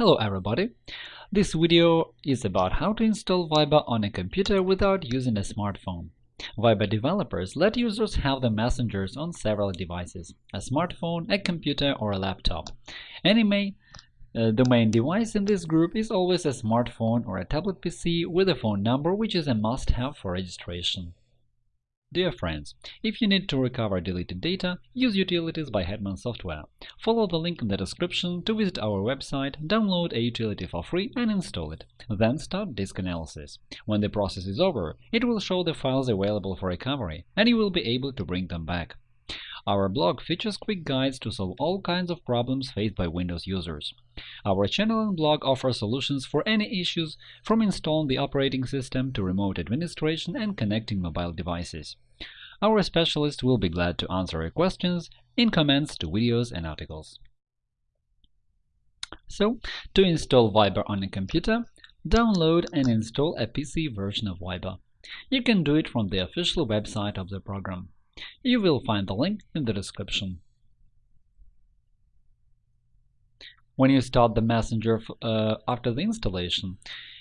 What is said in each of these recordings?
Hello everybody! This video is about how to install Viber on a computer without using a smartphone. Viber developers let users have the messengers on several devices – a smartphone, a computer, or a laptop. Anyway, uh, the main device in this group is always a smartphone or a tablet PC with a phone number which is a must-have for registration. Dear friends, if you need to recover deleted data, use Utilities by Hetman Software. Follow the link in the description to visit our website, download a utility for free and install it. Then start disk analysis. When the process is over, it will show the files available for recovery, and you will be able to bring them back. Our blog features quick guides to solve all kinds of problems faced by Windows users. Our channel and blog offer solutions for any issues, from installing the operating system to remote administration and connecting mobile devices. Our specialists will be glad to answer your questions in comments to videos and articles. So, to install Viber on a computer, download and install a PC version of Viber. You can do it from the official website of the program. You will find the link in the description. When you start the Messenger uh, after the installation,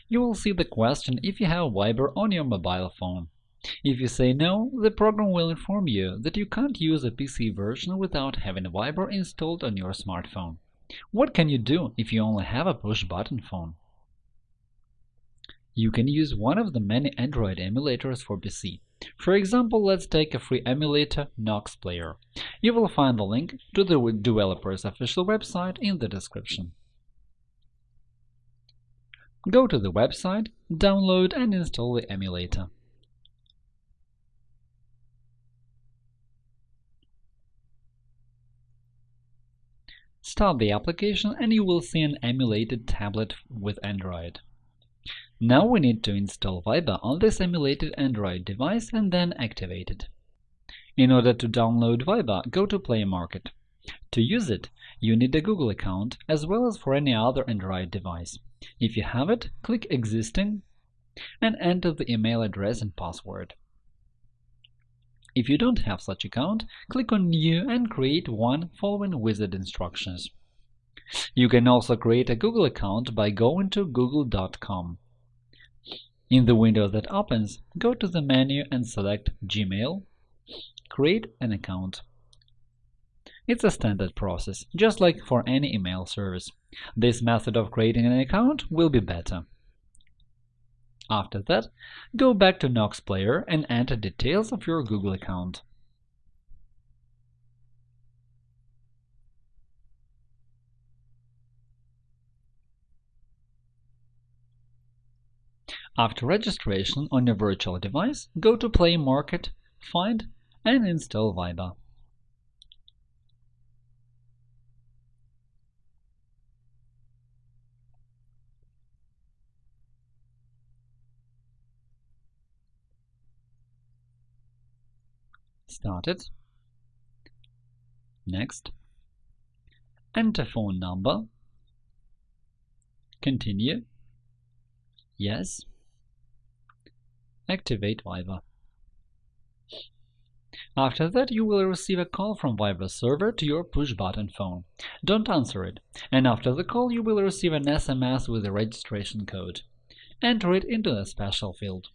you will see the question if you have Viber on your mobile phone. If you say no, the program will inform you that you can't use a PC version without having Viber installed on your smartphone. What can you do if you only have a push-button phone? You can use one of the many Android emulators for PC. For example, let's take a free emulator, Nox Player. You will find the link to the developer's official website in the description. Go to the website, download and install the emulator. Start the application and you will see an emulated tablet with Android. Now we need to install Viber on this emulated Android device and then activate it. In order to download Viber, go to Play Market. To use it, you need a Google account, as well as for any other Android device. If you have it, click Existing and enter the email address and password. If you don't have such account, click on New and create one following wizard instructions. You can also create a Google account by going to google.com. In the window that opens, go to the menu and select Gmail, create an account. It's a standard process, just like for any email service. This method of creating an account will be better. After that, go back to Nox Player and enter details of your Google account. After registration on your virtual device, go to Play Market, find and install Viber. Start it. Next. Enter phone number. Continue. Yes. Activate Viber. After that, you will receive a call from Viber server to your push-button phone. Don't answer it, and after the call you will receive an SMS with a registration code. Enter it into the special field.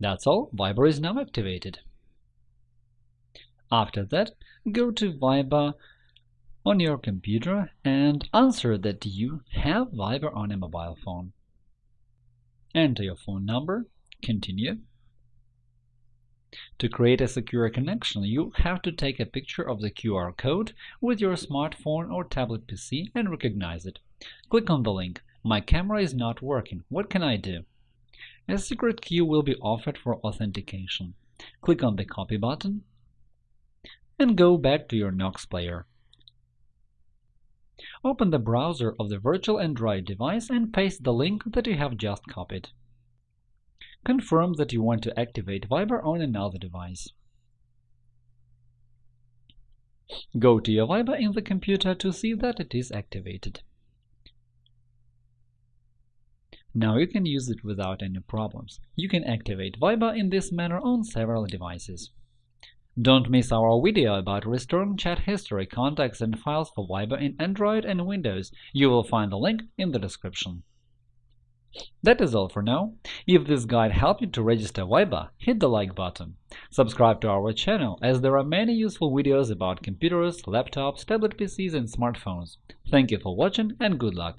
That's all, Viber is now activated. After that, go to Viber on your computer and answer that you have Viber on a mobile phone. Enter your phone number Continue. To create a secure connection, you have to take a picture of the QR code with your smartphone or tablet PC and recognize it. Click on the link My camera is not working. What can I do? A secret key will be offered for authentication. Click on the Copy button and go back to your Nox player. Open the browser of the virtual Android device and paste the link that you have just copied. Confirm that you want to activate Viber on another device. Go to your Viber in the computer to see that it is activated. Now you can use it without any problems. You can activate Viber in this manner on several devices. Don't miss our video about restoring chat history, contacts, and files for Viber in Android and Windows. You will find the link in the description. That is all for now. If this guide helped you to register Viber, hit the like button. Subscribe to our channel, as there are many useful videos about computers, laptops, tablet PCs, and smartphones. Thank you for watching and good luck!